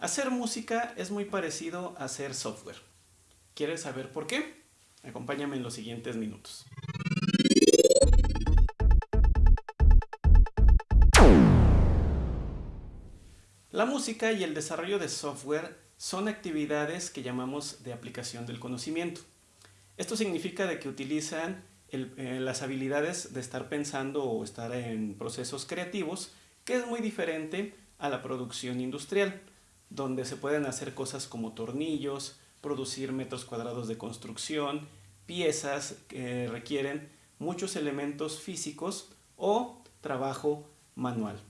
Hacer música es muy parecido a hacer software. ¿Quieres saber por qué? Acompáñame en los siguientes minutos. La música y el desarrollo de software son actividades que llamamos de aplicación del conocimiento. Esto significa de que utilizan eh, las habilidades de estar pensando o estar en procesos creativos, que es muy diferente a la producción industrial, donde se pueden hacer cosas como tornillos, producir metros cuadrados de construcción, piezas que requieren muchos elementos físicos o trabajo manual.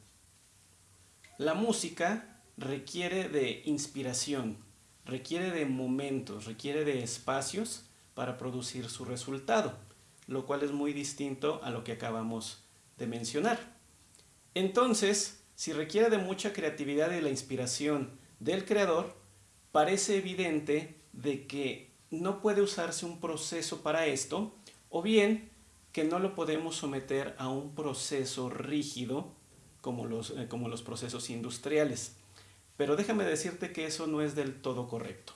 La música requiere de inspiración, requiere de momentos, requiere de espacios para producir su resultado, lo cual es muy distinto a lo que acabamos de mencionar. Entonces, si requiere de mucha creatividad y la inspiración del creador, parece evidente de que no puede usarse un proceso para esto, o bien que no lo podemos someter a un proceso rígido como los, eh, como los procesos industriales. Pero déjame decirte que eso no es del todo correcto.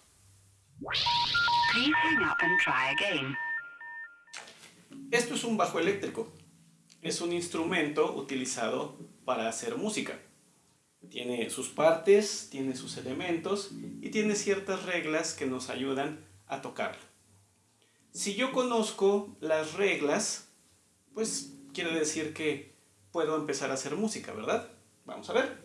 Esto es un bajo eléctrico. Es un instrumento utilizado para hacer música. Tiene sus partes, tiene sus elementos y tiene ciertas reglas que nos ayudan a tocarlo. Si yo conozco las reglas, pues quiere decir que puedo empezar a hacer música, ¿verdad? Vamos a ver.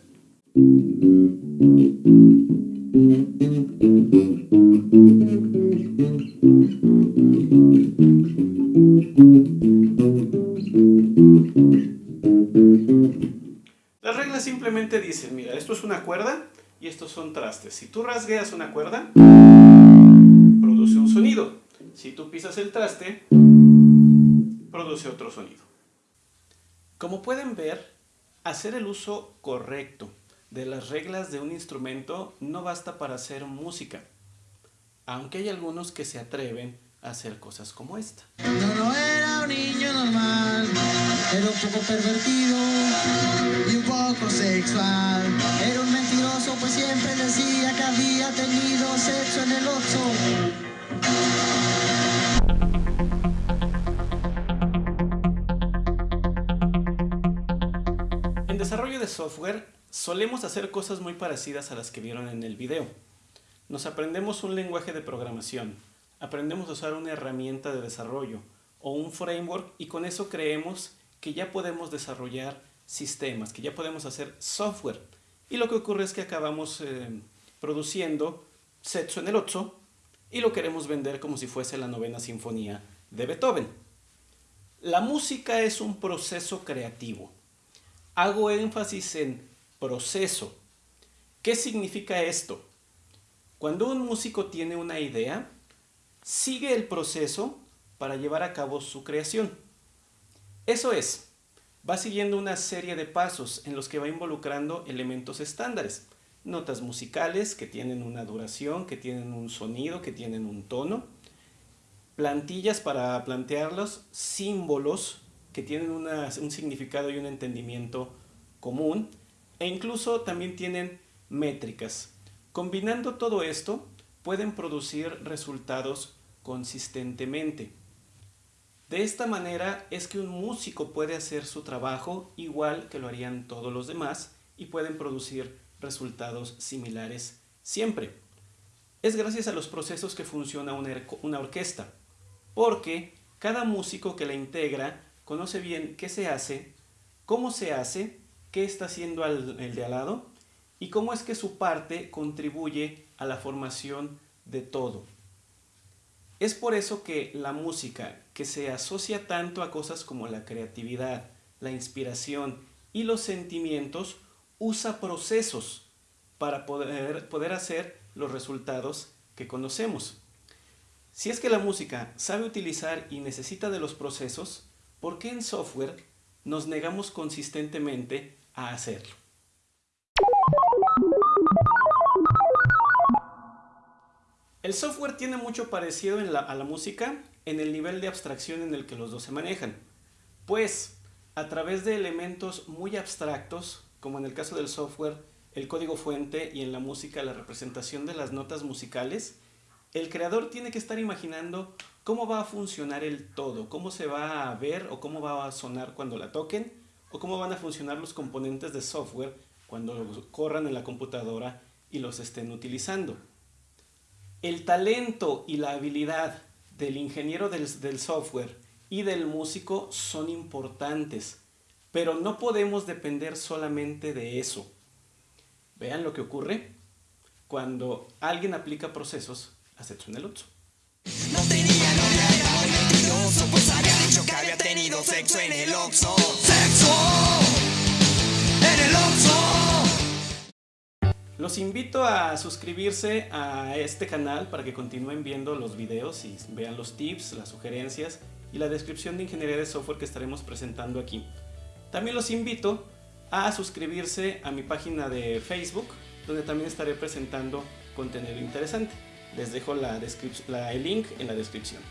Simplemente dicen, mira, esto es una cuerda y estos son trastes. Si tú rasgueas una cuerda, produce un sonido. Si tú pisas el traste, produce otro sonido. Como pueden ver, hacer el uso correcto de las reglas de un instrumento no basta para hacer música, aunque hay algunos que se atreven hacer cosas como esta. No, no era un niño normal, era un poco pervertido y un poco sexual. Era un mentiroso, pues siempre decía que había tenido sexo en el oso. En desarrollo de software solemos hacer cosas muy parecidas a las que vieron en el video. Nos aprendemos un lenguaje de programación, aprendemos a usar una herramienta de desarrollo o un framework y con eso creemos que ya podemos desarrollar sistemas, que ya podemos hacer software. Y lo que ocurre es que acabamos eh, produciendo sexo en el 8 y lo queremos vender como si fuese la novena sinfonía de Beethoven. La música es un proceso creativo. Hago énfasis en proceso. ¿Qué significa esto? Cuando un músico tiene una idea, sigue el proceso para llevar a cabo su creación. Eso es, va siguiendo una serie de pasos en los que va involucrando elementos estándares, notas musicales que tienen una duración, que tienen un sonido, que tienen un tono, plantillas para plantearlos, símbolos que tienen un significado y un entendimiento común, e incluso también tienen métricas. Combinando todo esto, pueden producir resultados consistentemente. De esta manera es que un músico puede hacer su trabajo igual que lo harían todos los demás y pueden producir resultados similares siempre. Es gracias a los procesos que funciona una, orquesta, porque cada músico que la integra conoce bien qué se hace, cómo se hace qué está haciendo el de al lado y cómo es que su parte contribuye a la formación de todo. Es por eso que la música, que se asocia tanto a cosas como la creatividad, la inspiración y los sentimientos, usa procesos para poder, poder hacer los resultados que conocemos. Si es que la música sabe utilizar y necesita de los procesos, ¿por qué en software nos negamos consistentemente a hacerlo. El software tiene mucho parecido a la música en el nivel de abstracción en el que los dos se manejan, pues a través de elementos muy abstractos, como en el caso del software el código fuente y en la música la representación de las notas musicales, el creador tiene que estar imaginando cómo va a funcionar el todo, cómo se va a ver o cómo va a sonar cuando la toquen, o cómo van a funcionar los componentes de software cuando corran en la computadora y los estén utilizando. El talento y la habilidad del ingeniero del, software y del músico son importantes, pero no podemos depender solamente de eso. Vean lo que ocurre cuando alguien aplica procesos a el Oxxo. No tenía novia, era mentiroso, pues había dicho que había tenido sexo en el Oxxo. ¡Sexo! Los invito a suscribirse a este canal para que continúen viendo los videos y vean los tips, las sugerencias y la descripción de ingeniería de software que estaremos presentando aquí. También los invito a suscribirse a mi página de Facebook, donde también estaré presentando contenido interesante. Les dejo la el link en la descripción.